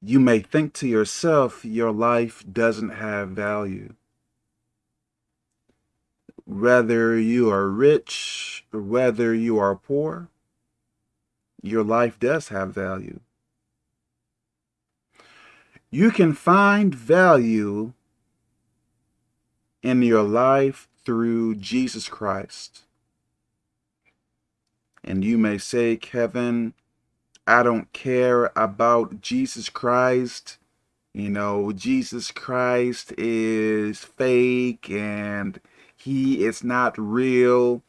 You may think to yourself, your life doesn't have value. Whether you are rich, or whether you are poor, your life does have value. You can find value in your life through Jesus Christ. And you may say, Kevin, I don't care about Jesus Christ. You know, Jesus Christ is fake and he is not real.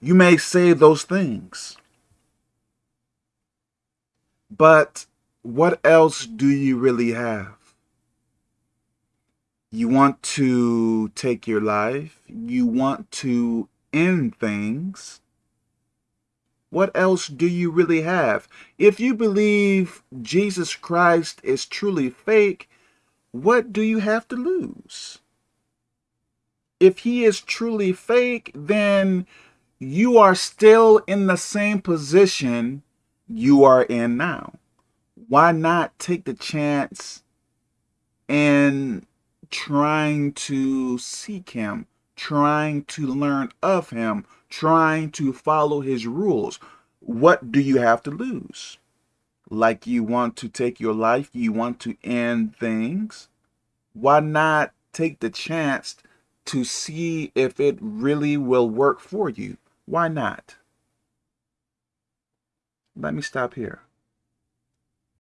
You may say those things. But what else do you really have? You want to take your life. You want to end things. What else do you really have? If you believe Jesus Christ is truly fake, what do you have to lose? If he is truly fake, then you are still in the same position you are in now. Why not take the chance and trying to seek him, trying to learn of him, trying to follow his rules. What do you have to lose? Like you want to take your life, you want to end things. Why not take the chance to see if it really will work for you? Why not? Let me stop here.